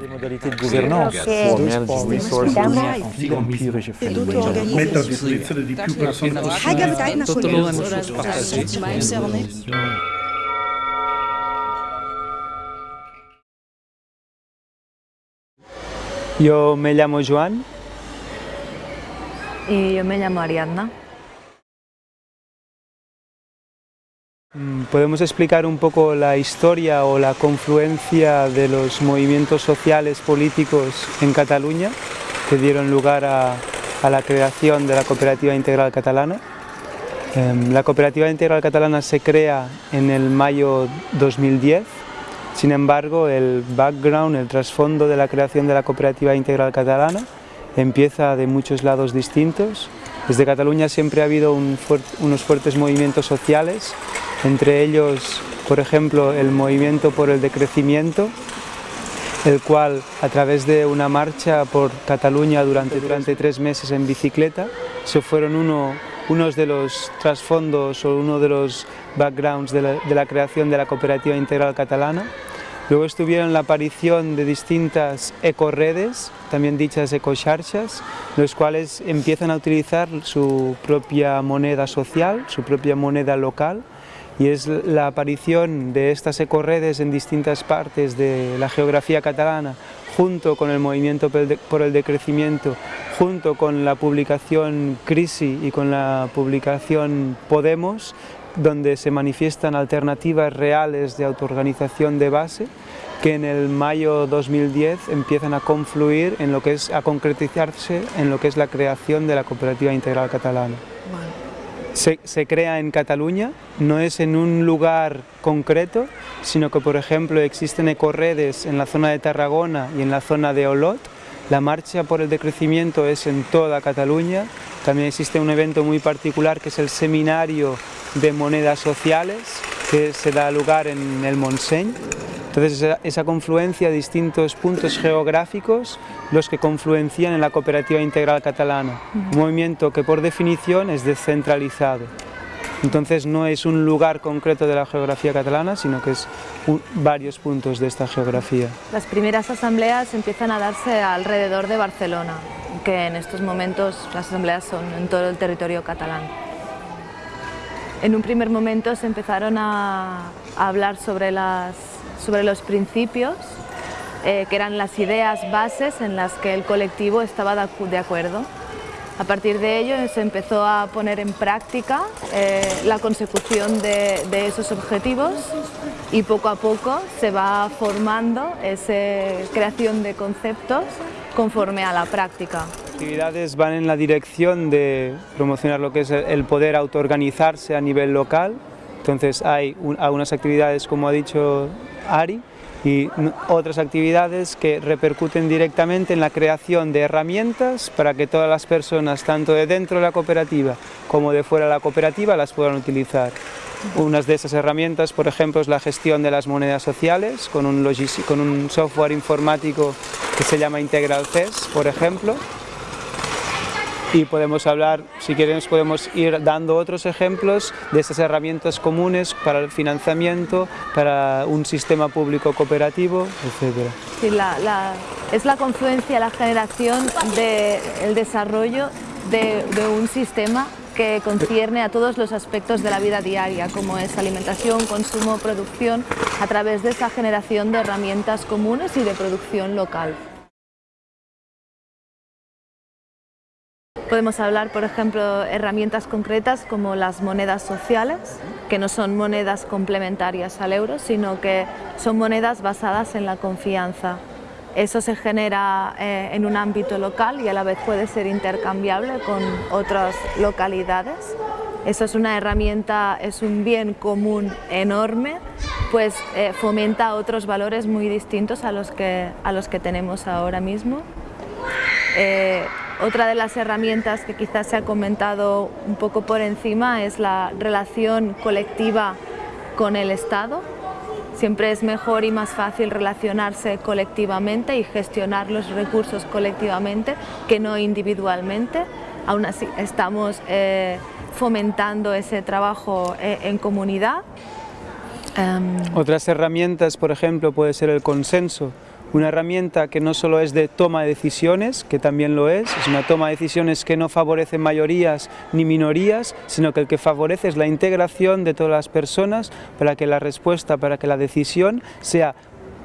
Les modalités de gouvernance, mettre à disposition de Arianna. ¿Podemos explicar un poco la historia o la confluencia de los movimientos sociales políticos en Cataluña que dieron lugar a, a la creación de la Cooperativa Integral Catalana? Em, la Cooperativa Integral Catalana se crea en el mayo 2010, sin embargo el background, el trasfondo de la creación de la Cooperativa Integral Catalana empieza de muchos lados distintos. Desde Cataluña siempre ha habido un unos fuertes movimientos sociales, entre ellos, por ejemplo, el movimiento por el decrecimiento, el cual a través de una marcha por Cataluña durante, durante tres meses en bicicleta, se fueron uno, unos de los trasfondos o uno de los backgrounds de la, de la creación de la Cooperativa Integral Catalana. Luego estuvieron la aparición de distintas ecoredes, también dichas ecocharchas, los cuales empiezan a utilizar su propia moneda social, su propia moneda local, y es la aparición de estas ecoredes en distintas partes de la geografía catalana, junto con el movimiento por el decrecimiento, junto con la publicación Crisi y con la publicación Podemos, donde se manifiestan alternativas reales de autoorganización de base que en el mayo 2010 empiezan a confluir en lo que es a concretizarse en lo que es la creación de la cooperativa integral catalana. Se, crea en Cataluña, no es en un lugar concreto, sino que por ejemplo existen ecorredes en la zona de Tarragona y en la zona de Olot. La marcha por el decrecimiento es en toda Cataluña. También existe un evento muy particular que es el seminario de monedas sociales que se da lugar en el Montseny. Entonces esa, confluencia de distintos puntos geográficos los que confluencian en la cooperativa integral catalana, un movimiento que por definición es descentralizado. Entonces no es un lugar concreto de la geografía catalana, sino que es varios puntos de esta geografía. Las primeras asambleas empiezan a darse alrededor de Barcelona, que en estos momentos las asambleas son en todo el territorio catalán. En un primer momento se empezaron a, hablar sobre, las, sobre los principios, eh, que eran las ideas bases en las que el colectivo estaba de acuerdo. A partir de ello se empezó a poner en práctica eh, la consecución de, de esos objetivos y poco a poco se va formando esa creación de conceptos conforme a la práctica. Actividades van en la dirección de promocionar lo que es el poder autoorganizarse a nivel local. Entonces hay un- algunas actividades, como ha dicho Ari, y otras actividades que repercuten directamente en la creación de herramientas para que todas las personas, tanto de dentro de la cooperativa como de fuera de la cooperativa, las puedan utilizar. Unas de esas herramientas, por ejemplo, es la gestión de las monedas sociales con un, con un software informático que se llama Integral CES, por ejemplo, y podemos hablar, si queremos podemos ir dando otros ejemplos de estas herramientas comunes para el financiamiento, para un sistema público cooperativo, etc. Es la confluencia, la generación del desarrollo de, de un sistema que concierne a todos los aspectos de la vida diaria, como es alimentación, consumo, producción, a través de esa generación de herramientas comunes y de producción local. Podemos hablar, por ejemplo, herramientas concretas como las monedas sociales, que no son monedas complementarias al euro, sino que son monedas basadas en la confianza. Eso se genera eh, en un ámbito local y a la vez puede ser intercambiable con otras localidades. Eso es una herramienta, es un bien común enorme, pues eh, fomenta otros valores muy distintos a los que, a los que tenemos ahora mismo. Eh, otra de las herramientas que quizás se ha comentado un poco por encima es la relación colectiva con el Estado. Siempre es mejor y más fácil relacionarse colectivamente y gestionar los recursos colectivamente que no individualmente. Aún así estamos eh, fomentando ese trabajo eh, en comunidad. Em, Otras herramientas, por ejemplo, puede ser el consenso una herramienta que no solo es de toma de decisiones, que también lo es, es una toma de decisiones que no favorece mayorías ni minorías, sino que el que favorece es la integración de todas las personas para que la respuesta, para que la decisión sea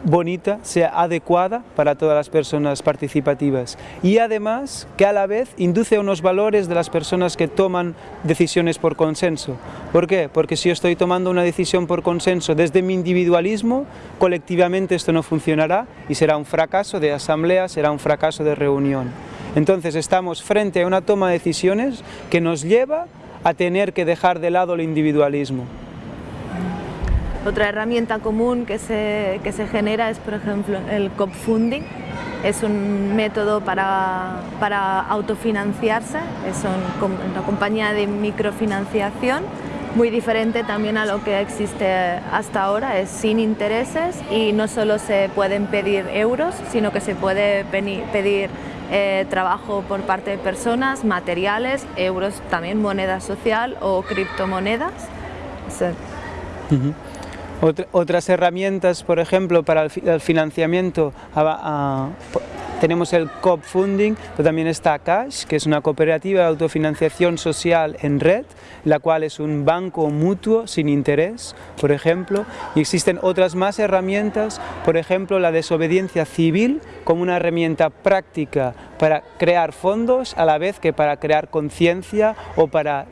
bonita, sea adecuada para todas las personas participativas y además que a la vez induce unos valores de las personas que toman decisiones por consenso. ¿Por qué? Porque si yo estoy tomando una decisión por consenso desde mi individualismo, colectivamente esto no funcionará y será un fracaso de asamblea, será un fracaso de reunión. Entonces estamos frente a una toma de decisiones que nos lleva a tener que dejar de lado el individualismo. Otra herramienta común que se, que se genera es, por ejemplo, el crowdfunding. Es un método para, para autofinanciarse, es una compañía de microfinanciación muy diferente también a lo que existe hasta ahora, es sin intereses y no solo se pueden pedir euros, sino que se puede pedir eh, trabajo por parte de personas, materiales, euros, también moneda social o criptomonedas otras herramientas, por ejemplo, para el, financiamiento, tenemos el COP Funding, pero también está Cash, que es una cooperativa de autofinanciación social en red, la cual es un banco mutuo sin interés, por ejemplo, y existen otras más herramientas, por ejemplo, la desobediencia civil como una herramienta práctica para crear fondos a la vez que para crear conciencia o para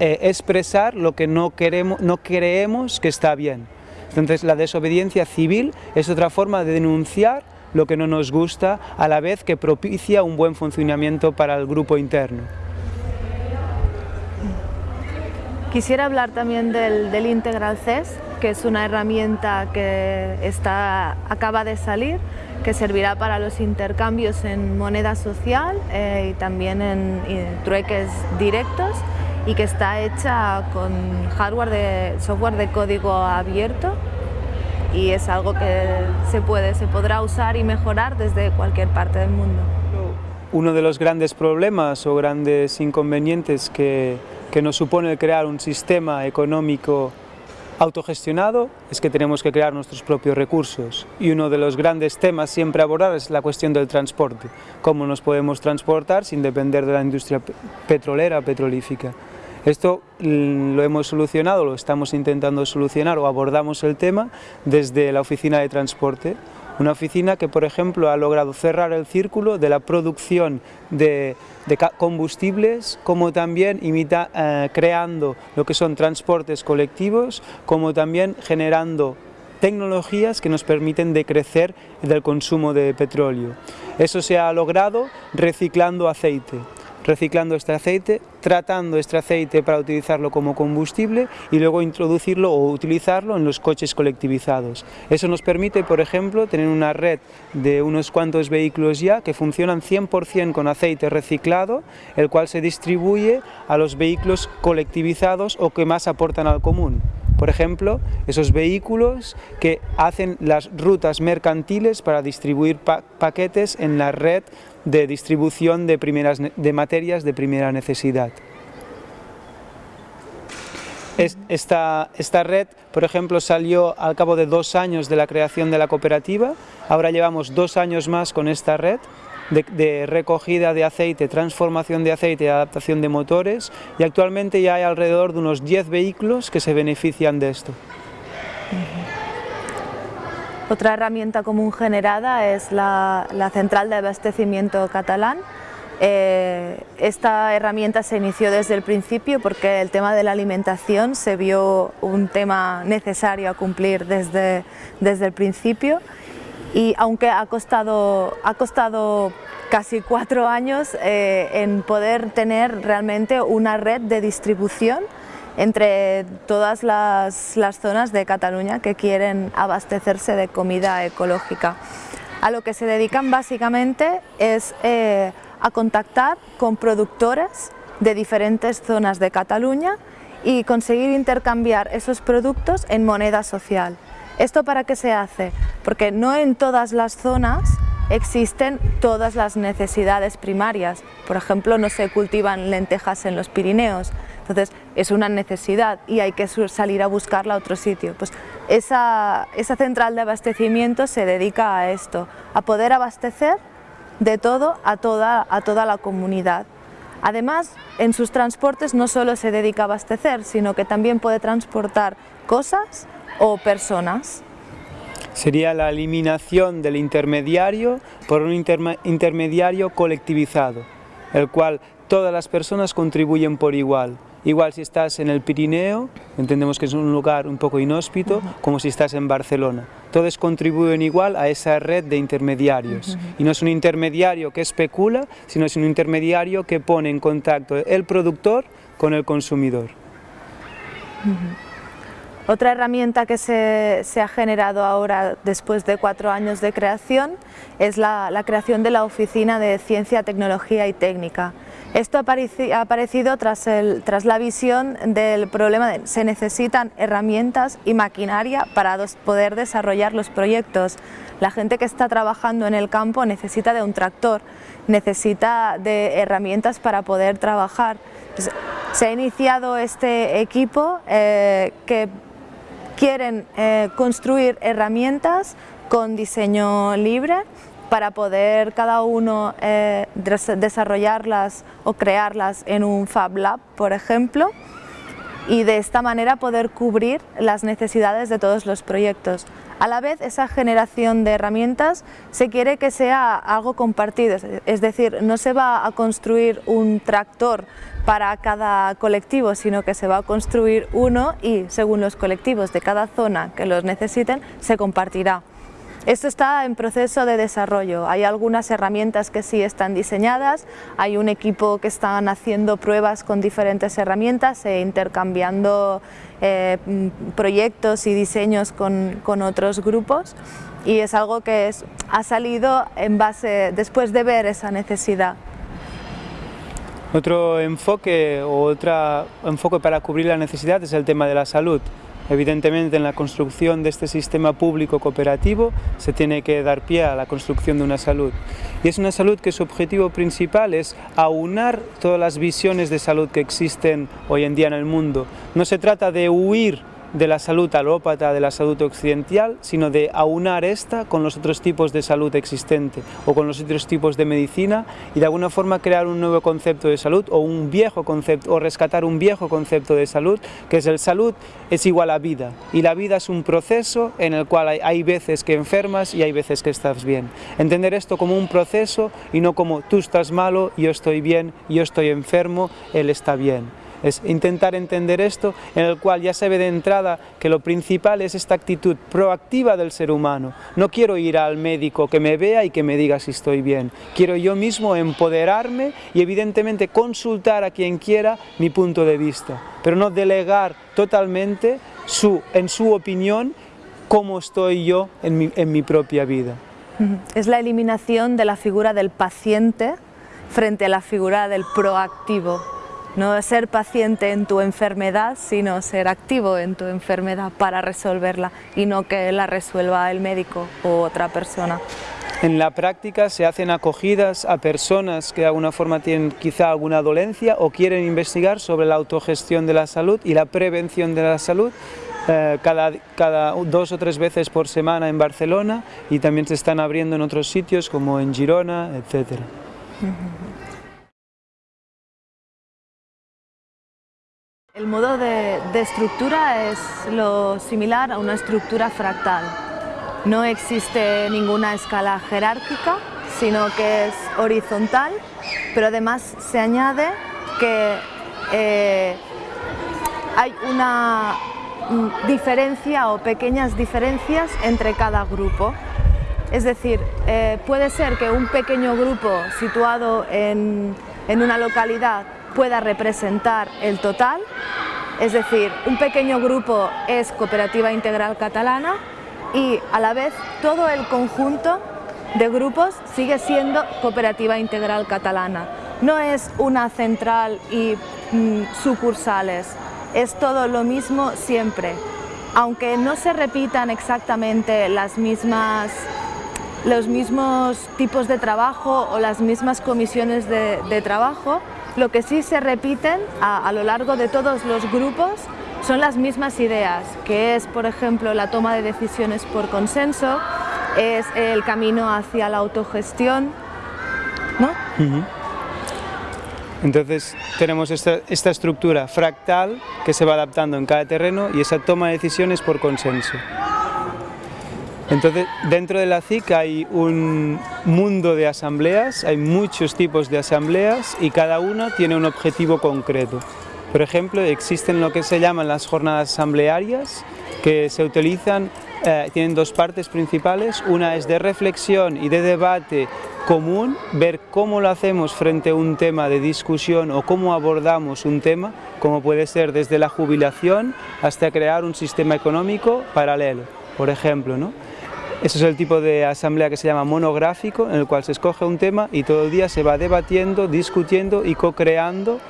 eh, expresar lo que no, queremos, no creemos que está bien. Entonces la desobediencia civil es otra forma de denunciar lo que no nos gusta a la vez que propicia un buen funcionamiento para el grupo interno. Quisiera hablar también del, Integral CES, que es una herramienta que está, acaba de salir, que servirá para los intercambios en moneda social eh, y también en trueques directos y que está hecha con hardware de software de código abierto y es algo que se puede, se podrá usar y mejorar desde cualquier parte del mundo. Uno de los grandes problemas o grandes inconvenientes que, que nos supone crear un sistema económico autogestionado es que tenemos que crear nuestros propios recursos y uno de los grandes temas siempre abordar es la cuestión del transporte, cómo nos podemos transportar sin depender de la industria petrolera, petrolífica. Esto mm, lo hemos solucionado, lo estamos intentando solucionar o abordamos el tema desde la oficina de transporte, una oficina que por ejemplo ha logrado cerrar el círculo de la producción de, combustibles como también imita, eh, creando lo que son transportes colectivos como también generando tecnologías que nos permiten decrecer del consumo de petróleo. Eso se ha logrado reciclando aceite reciclando este aceite, tratando este aceite para utilizarlo como combustible y luego introducirlo o utilizarlo en los coches colectivizados. Eso nos permite, por ejemplo, tener una red de unos cuantos vehículos ya que funcionan 100% con aceite reciclado, el cual se distribuye a los vehículos colectivizados o que más aportan al común. Por ejemplo, esos vehículos que hacen las rutas mercantiles para distribuir paquetes en la red de distribución de, primeras, de materias de primera necesidad. esta, esta, red, por ejemplo, salió al cabo de dos años de la creación de la cooperativa, ahora llevamos dos años más con esta red de, recogida de aceite, transformación de aceite adaptación de motores y actualmente ya hay alrededor de unos 10 vehículos que se benefician de esto. Otra herramienta común generada es la, central de abastecimiento catalán. Eh, esta herramienta se inició desde el principio porque el tema de la alimentación se vio un tema necesario a cumplir desde, desde el principio y aunque ha costado, ha costado casi cuatro años eh, en poder tener realmente una red de distribución entre todas las, zonas de Cataluña que quieren abastecerse de comida ecológica. A lo que se dedican básicamente es eh, a contactar con productores de diferentes zonas de Cataluña y conseguir intercambiar esos productos en moneda social. ¿Esto para qué se hace? Porque no en todas las zonas existen todas las necesidades primarias. Por ejemplo, no se cultivan lentejas en los Pirineos, Entonces es una necesidad y hay que salir a buscarla a otro sitio. Pues esa, central de abastecimiento se dedica a esto, a poder abastecer de todo a toda, a toda la comunidad. Además, en sus transportes no solo se dedica a abastecer, sino que también puede transportar cosas o personas. Sería la eliminación del intermediario por un intermediario colectivizado, el cual todas las personas contribuyen por igual. Igual si estás en el Pirineo, entendemos que es un lugar un poco inhóspito, como si estás en Barcelona. Todos contribuyen igual a esa red de intermediarios. Y no es un intermediario que especula, sino es un intermediario que pone en contacto el productor con el consumidor. Otra herramienta que se, ha generado ahora después de cuatro años de creación es la, creación de la Oficina de Ciencia, Tecnología y Técnica. Esto ha aparecido tras, la visión del problema de se necesitan herramientas y maquinaria para poder desarrollar los proyectos. La gente que está trabajando en el campo necesita de un tractor, necesita de herramientas para poder trabajar. se ha iniciado este equipo eh, que quieren eh, construir herramientas con diseño libre para poder cada uno eh, desarrollarlas o crearlas en un Fab Lab, por ejemplo, y de esta manera poder cubrir las necesidades de todos los proyectos. A la vez, esa generación de herramientas se quiere que sea algo compartido, es decir, no se va a construir un tractor para cada colectivo, sino que se va a construir uno y según los colectivos de cada zona que los necesiten, se compartirá. Esto está en proceso de desarrollo, hay algunas herramientas que sí están diseñadas, hay un equipo que están haciendo pruebas con diferentes herramientas e intercambiando eh, proyectos y diseños con, otros grupos y es algo que ha salido en base, después de ver esa necesidad. Otro enfoque o otro enfoque para cubrir la necesidad es el tema de la salud. Evidentemente en la construcción de este sistema público cooperativo se tiene que dar pie a la construcción de una salud. Y es una salud que su objetivo principal es aunar todas las visiones de salud que existen hoy en día en el mundo. No se trata de huir de la salud alópata, de la salud occidental, sino de aunar esta con los otros tipos de salud existente o con los otros tipos de medicina y de alguna forma crear un nuevo concepto de salud o un viejo concepto o rescatar un viejo concepto de salud que es el salud es igual a vida y la vida es un proceso en el cual hay, hay veces que enfermas y hay veces que estás bien. Entender esto como un proceso y no como tú estás malo, yo estoy bien, yo estoy enfermo, él está bien es intentar entender esto en el cual ya se ve de entrada que lo principal es esta actitud proactiva del ser humano. No quiero ir al médico que me vea y que me diga si estoy bien. Quiero yo mismo empoderarme y evidentemente consultar a quien quiera mi punto de vista, pero no delegar totalmente su, en su opinión cómo estoy yo en mi, en mi propia vida. Es la eliminación de la figura del paciente frente a la figura del proactivo. No ser paciente en tu enfermedad, sino ser activo en tu enfermedad para resolverla y no que la resuelva el médico o otra persona. En la práctica se hacen acogidas a personas que de alguna forma tienen quizá alguna dolencia o quieren investigar sobre la autogestión de la salud y la prevención de la salud eh, cada, cada, dos o tres veces por semana en Barcelona y también se están abriendo en otros sitios como en Girona, etc. El modo de, estructura es lo similar a una estructura fractal. No existe ninguna escala jerárquica, sino que es horizontal, pero además se añade que eh, hay una diferencia o pequeñas diferencias entre cada grupo. Es decir, eh, puede ser que un pequeño grupo situado en una localidad pueda representar el total, es decir, un pequeño grupo es Cooperativa Integral Catalana y a la vez todo el conjunto de grupos sigue siendo Cooperativa Integral Catalana. No es una central y mm, sucursales, es todo lo mismo siempre. Aunque no se repitan exactamente las mismas los mismos tipos de trabajo o las mismas comisiones de, trabajo, Lo que sí se repiten a, lo largo de todos los grupos son las mismas ideas, que es, por ejemplo, la toma de decisiones por consenso, es el camino hacia la autogestión, ¿no? Entonces tenemos esta, esta, estructura fractal que se va adaptando en cada terreno y esa toma de decisiones por consenso. Entonces dentro de la CIC hay un mundo de asambleas, hay muchos tipos de asambleas y cada una tiene un objetivo concreto. Por ejemplo, existen lo que se llaman las jornadas asamblearias que se utilizan, eh, tienen dos partes principales, una es de reflexión y de debate común, ver cómo lo hacemos frente a un tema de discusión o cómo abordamos un tema, como puede ser desde la jubilación hasta crear un sistema económico paralelo, por ejemplo. ¿no? Ese es el tipo de asamblea que se llama monográfico, en el cual se escoge un tema y todo el día se va debatiendo, discutiendo y co-creando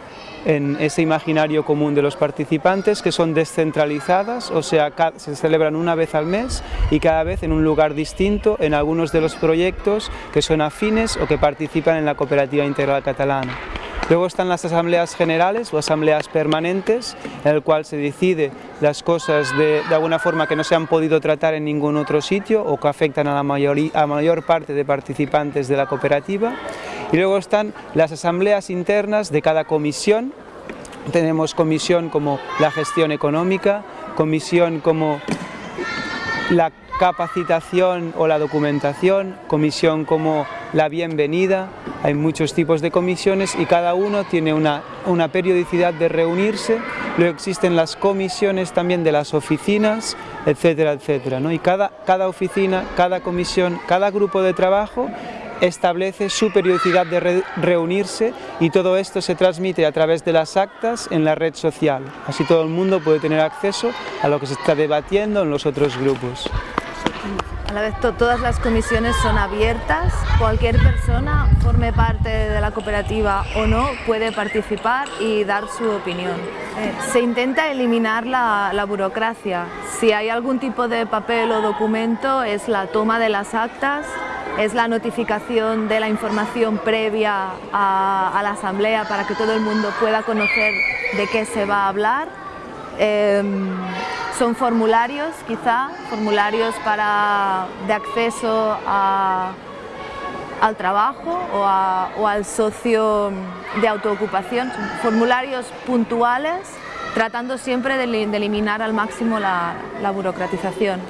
en ese imaginario común de los participantes que son descentralizadas, o sea, se celebran una vez al mes y cada vez en un lugar distinto en algunos de los proyectos que son afines o que participan en la Cooperativa Integral Catalana. Luego están las asambleas generales o asambleas permanentes, en el cual se decide las cosas de, de, alguna forma que no se han podido tratar en ningún otro sitio o que afectan a la mayoría, a mayor parte de participantes de la cooperativa. Y luego están las asambleas internas de cada comisión. Tenemos comisión como la gestión económica, comisión como la capacitación o la documentación, comisión como la bienvenida, hay muchos tipos de comisiones y cada uno tiene una, una periodicidad de reunirse, luego existen las comisiones también de las oficinas, etcétera, etcétera, ¿no? y cada, cada oficina, cada comisión, cada grupo de trabajo establece su periodicidad de re reunirse y todo esto se transmite a través de las actas en la red social. Así todo el mundo puede tener acceso a lo que se está debatiendo en los otros grupos. A la vez to todas las comisiones son abiertas, cualquier persona, forme parte de la cooperativa o no, puede participar y dar su opinión. Eh, se intenta eliminar la, la, burocracia. Si hay algún tipo de papel o documento es la toma de las actas, es la notificación de la información previa a, a la asamblea para que todo el mundo pueda conocer de qué se va a hablar. Eh, son formularios, quizá, formularios para, de acceso al trabajo o, al socio de autoocupación, formularios puntuales, tratando siempre de, eliminar al máximo la, burocratización.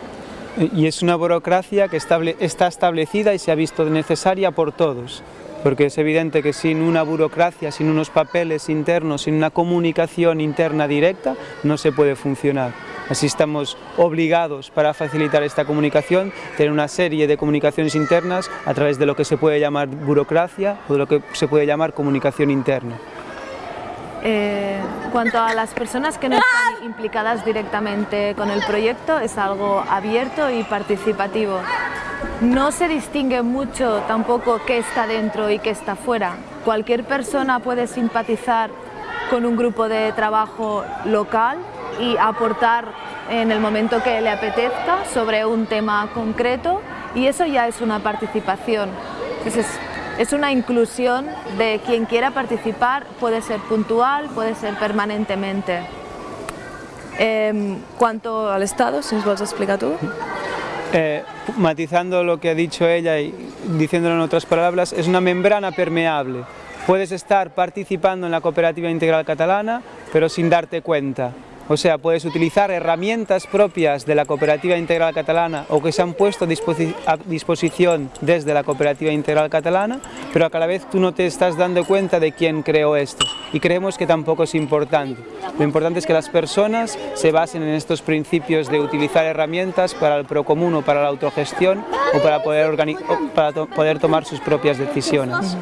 Y es una burocracia que está establecida y se ha visto necesaria por todos porque es evidente que sin una burocracia, sin unos papeles internos, sin una comunicación interna directa, no se puede funcionar. Así estamos obligados para facilitar esta comunicación, tener una serie de comunicaciones internas a través de lo que se puede llamar burocracia o de lo que se puede llamar comunicación interna. Eh, cuanto a las personas que no están implicadas directamente con el proyecto, es algo abierto y participativo. No se distingue mucho tampoco qué está dentro y qué está fuera. Cualquier persona puede simpatizar con un grupo de trabajo local y aportar en el momento que le apetezca sobre un tema concreto y eso ya es una participación. Entonces, es una inclusión de quien quiera participar, puede ser puntual, puede ser permanentemente. Eh, cuanto al Estado, si nos vas a explicar tú. Eh, matizando lo que ha dicho ella y diciéndolo en otras palabras, es una membrana permeable. Puedes estar participando en la cooperativa integral catalana, pero sin darte cuenta. O sea, puedes utilizar herramientas propias de la Cooperativa Integral Catalana o que se han puesto a disposición desde la Cooperativa Integral Catalana, pero a cada vez tú no te estás dando cuenta de quién creó esto. Y creemos que tampoco es importante. Lo importante es que las personas se basen en estos principios de utilizar herramientas para el procomún o para la autogestión o para poder, tomar sus propias decisiones.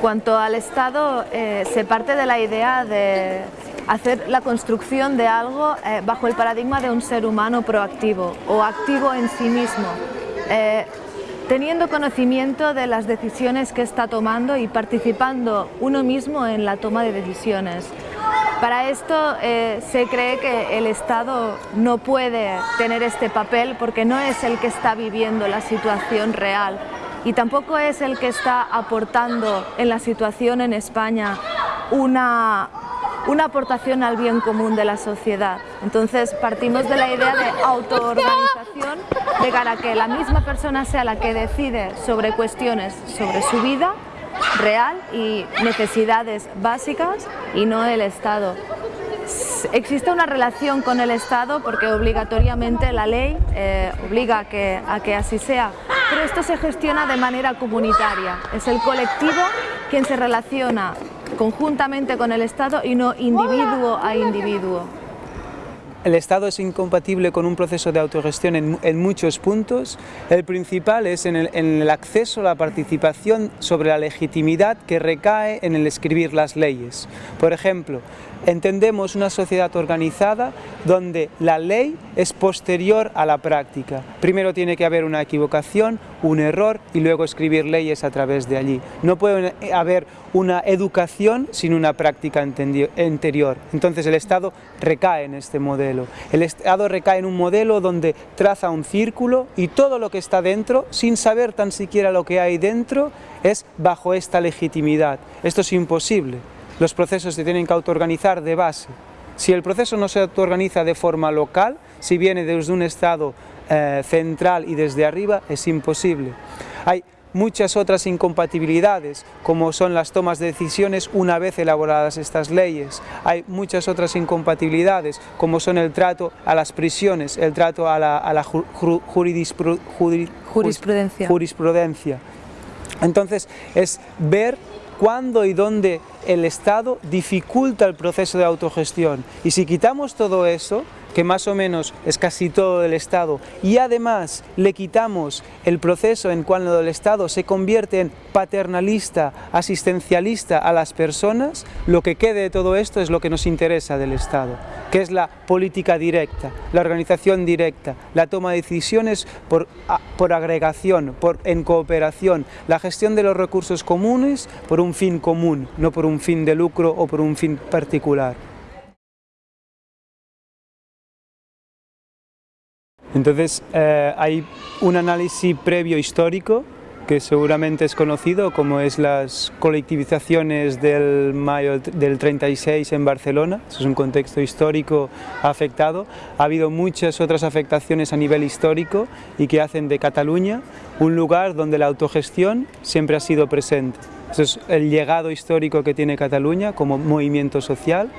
Cuanto al Estado, eh, se parte de la idea de hacer la construcción de algo eh, bajo el paradigma de un ser humano proactivo o activo en sí mismo, eh, teniendo conocimiento de las decisiones que está tomando y participando uno mismo en la toma de decisiones. Para esto eh, se cree que el Estado no puede tener este papel porque no es el que está viviendo la situación real y tampoco es el que está aportando en la situación en España una, una aportación al bien común de la sociedad. Entonces partimos de la idea de autoorganización de cara a que la misma persona sea la que decide sobre cuestiones sobre su vida real y necesidades básicas y no el Estado. Existe una relación con el Estado porque obligatoriamente la ley eh, obliga a que, a que así sea, pero esto se gestiona de manera comunitaria. Es el colectivo quien se relaciona conjuntamente con el Estado y no individuo a individuo. El Estado es incompatible con un proceso de autogestión en, muchos puntos. El principal es en el, en el, acceso a la participación sobre la legitimidad que recae en el escribir las leyes. Por ejemplo, entendemos una sociedad organizada donde la ley es posterior a la práctica. Primero tiene que haber una equivocación, un error y luego escribir leyes a través de allí. No puede haber una educación sin una práctica anterior. Entonces el Estado recae en este modelo. El Estado recae en un modelo donde traza un círculo y todo lo que está dentro, sin saber tan siquiera lo que hay dentro, es bajo esta legitimidad. Esto es imposible los procesos se tienen que autoorganizar de base. Si el proceso no se autoorganiza de forma local, si viene desde un estado eh, central y desde arriba, es imposible. Hay muchas otras incompatibilidades, como son las tomas de decisiones una vez elaboradas estas leyes. Hay muchas otras incompatibilidades, como son el trato a las prisiones, el trato a la, jurisprudencia. jurisprudencia. Entonces, es ver cuándo y dónde el Estado dificulta el proceso de autogestión. Y si quitamos todo eso, que más o menos es casi todo del Estado, y además le quitamos el proceso en cuando el Estado se convierte en paternalista, asistencialista a las personas, lo que quede de todo esto es lo que nos interesa del Estado, que es la política directa, la organización directa, la toma de decisiones por, por agregación, por, en cooperación, la gestión de los recursos comunes por un fin común, no por un fin de lucro o por un fin particular. Entonces eh, hay un análisis previo histórico que seguramente es conocido, como es las colectivizaciones del mayo del 36 en Barcelona, es un contexto histórico afectado. Ha habido muchas otras afectaciones a nivel histórico y que hacen de Cataluña un lugar donde la autogestión siempre ha sido presente. Eso es el legado histórico que tiene Cataluña como movimiento social,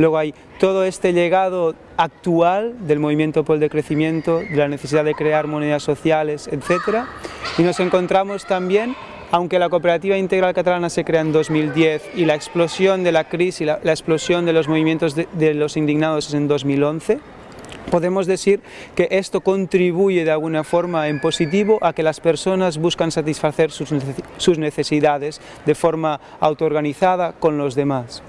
Luego hay todo este legado actual del movimiento por el decrecimiento, de la necesidad de crear monedas sociales, etc. Y nos encontramos también, aunque la Cooperativa Integral Catalana se crea en 2010 y la explosión de la crisis, la, la explosión de los movimientos de, de los indignados es en 2011, podemos decir que esto contribuye de alguna forma en positivo a que las personas buscan satisfacer sus necesidades de forma autoorganizada con los demás.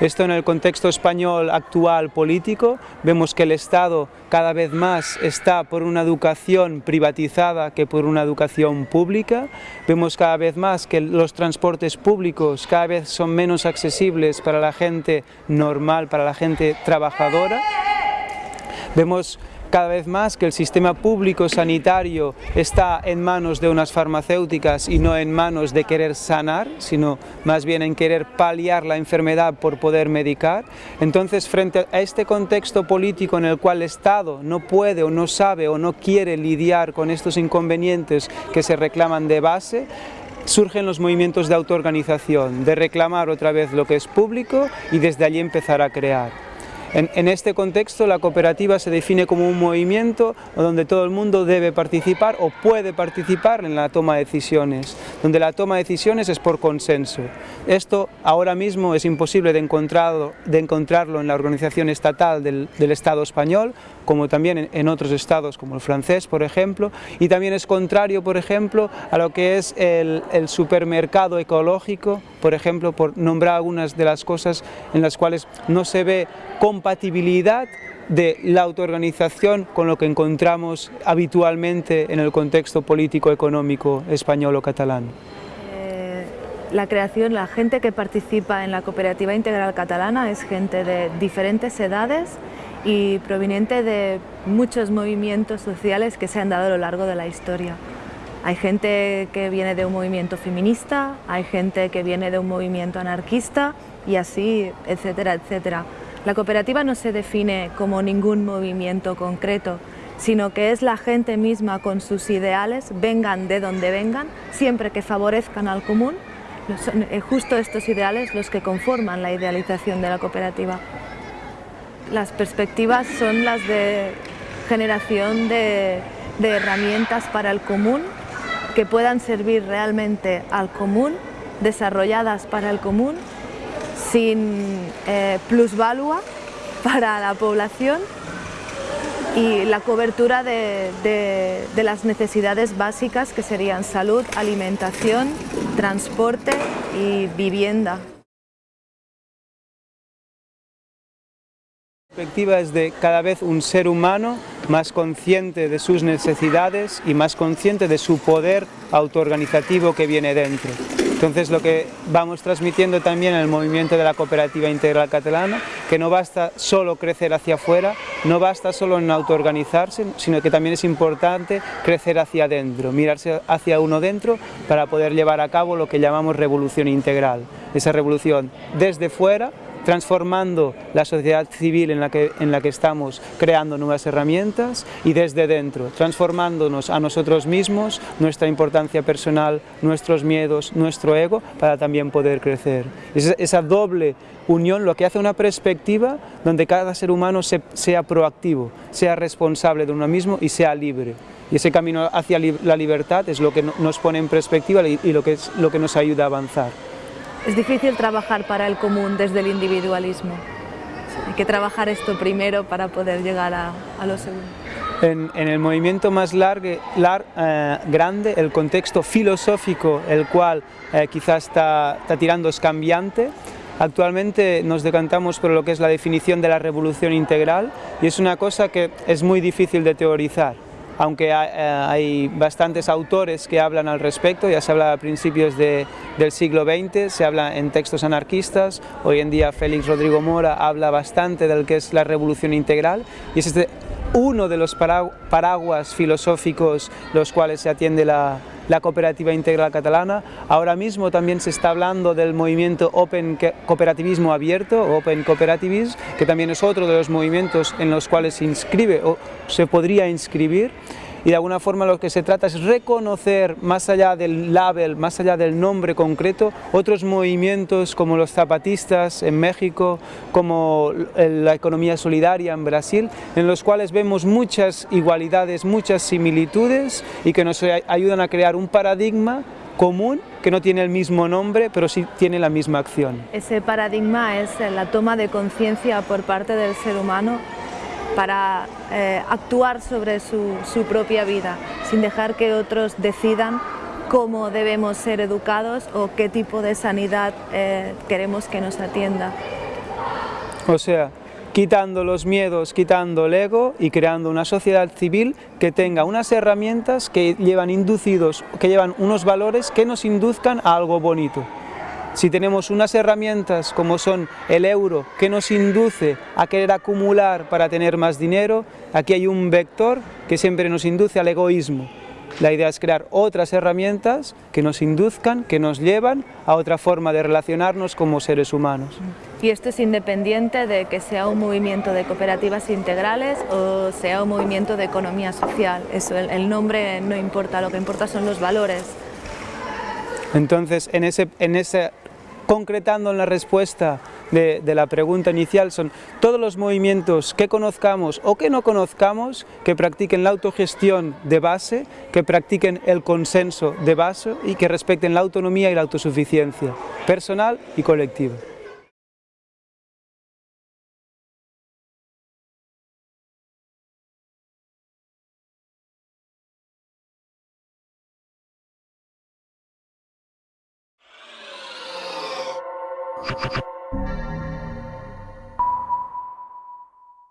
Esto en el contexto español actual político, vemos que el Estado cada vez más está por una educación privatizada que por una educación pública, vemos cada vez más que los transportes públicos cada vez son menos accesibles para la gente normal, para la gente trabajadora, Vemos cada vez más que el sistema público sanitario está en manos de unas farmacéuticas y no en manos de querer sanar, sino más bien en querer paliar la enfermedad por poder medicar. Entonces, frente a este contexto político en el cual el Estado no puede o no sabe o no quiere lidiar con estos inconvenientes que se reclaman de base, surgen los movimientos de autoorganización, de reclamar otra vez lo que es público y desde allí empezar a crear. En, este contexto la cooperativa se define como un movimiento donde todo el mundo debe participar o puede participar en la toma de decisiones, donde la toma de decisiones es por consenso. Esto ahora mismo es imposible de encontrarlo, de encontrarlo en la organización estatal del, Estado español, como también en, otros estados como el francés, por ejemplo, y también es contrario, por ejemplo, a lo que es el, el supermercado ecológico, por ejemplo, por nombrar algunas de las cosas en las cuales no se ve compatibilidad de la autoorganización con lo que encontramos habitualmente en el contexto político-económico español o catalán. Eh, la creación, la gente que participa en la Cooperativa Integral Catalana es gente de diferentes edades y proveniente de muchos movimientos sociales que se han dado a lo largo de la historia. Hay gente que viene de un movimiento feminista, hay gente que viene de un movimiento anarquista, y así, etcétera, etcétera. La cooperativa no se define como ningún movimiento concreto, sino que es la gente misma con sus ideales, vengan de donde vengan, siempre que favorezcan al común, son eh, justo estos ideales los que conforman la idealización de la cooperativa. Las perspectivas son las de generación de, herramientas para el común que puedan servir realmente al común, desarrolladas para el común, sin eh, plusvalua para la población y la cobertura de, de, las necesidades básicas que serían salud, alimentación, transporte y vivienda. La perspectiva es de cada vez un ser humano más consciente de sus necesidades y más consciente de su poder autoorganizativo que viene dentro. Entonces lo que vamos transmitiendo también en el movimiento de la cooperativa integral catalana, que no basta solo crecer hacia afuera, no basta solo en autoorganizarse, sino que también es importante crecer hacia adentro, mirarse hacia uno dentro para poder llevar a cabo lo que llamamos revolución integral. Esa revolución desde fuera transformando la sociedad civil en la, que, en la que estamos, creando nuevas herramientas y desde dentro, transformándonos a nosotros mismos, nuestra importancia personal, nuestros miedos, nuestro ego, para también poder crecer. Esa, doble unión lo que hace una perspectiva donde cada ser humano sea proactivo, sea responsable de uno mismo y sea libre. Y ese camino hacia la libertad es lo que nos pone en perspectiva y lo que, es, lo que nos ayuda a avanzar. Es difícil trabajar para el común desde el individualismo. Hay que trabajar esto primero para poder llegar a, lo segundo. En, el movimiento más largo, eh, grande, el contexto filosófico, el cual eh, quizás está, está tirando es cambiante, Actualmente nos decantamos por lo que es la definición de la revolución integral y es una cosa que es muy difícil de teorizar aunque eh, hay, bastantes autores que hablan al respecto, ya se habla a principios del siglo XX, se habla en textos anarquistas, hoy en día Félix Rodrigo Mora habla bastante del que es la revolución integral y es este uno de los paraguas filosóficos los cuales se atiende la, la cooperativa integral catalana. Ahora mismo también se está hablando del movimiento Open Cooperativismo Abierto, Open Cooperativism, que también es otro de los movimientos en los cuales se inscribe o se podría inscribir y de alguna forma lo que se trata es reconocer más allá del label, más allá del nombre concreto, otros movimientos como los zapatistas en México, como la economía solidaria en Brasil, en los cuales vemos muchas igualdades, muchas similitudes y que nos ayudan a crear un paradigma común que no tiene el mismo nombre, pero sí tiene la misma acción. Ese paradigma es la toma de conciencia por parte del ser humano para eh, actuar sobre su, propia vida, sin dejar que otros decidan cómo debemos ser educados o qué tipo de sanidad eh, queremos que nos atienda. O sea, quitando los miedos, quitando el ego y creando una sociedad civil que tenga unas herramientas que llevan inducidos, que llevan unos valores que nos induzcan a algo bonito. Si tenemos unas herramientas como son el euro que nos induce a querer acumular para tener más dinero, aquí hay un vector que siempre nos induce al egoísmo. La idea es crear otras herramientas que nos induzcan, que nos llevan a otra forma de relacionarnos como seres humanos. Y esto es independiente de que sea un movimiento de cooperativas integrales o sea un movimiento de economía social. Eso, el, nombre no importa, lo que importa son los valores. Entonces, en ese, en ese concretando en la respuesta de, la pregunta inicial son todos los movimientos que conozcamos o que no conozcamos, que practiquen la autogestión de base, que practiquen el consenso de base y que respeten la autonomía y la autosuficiencia personal y colectiva.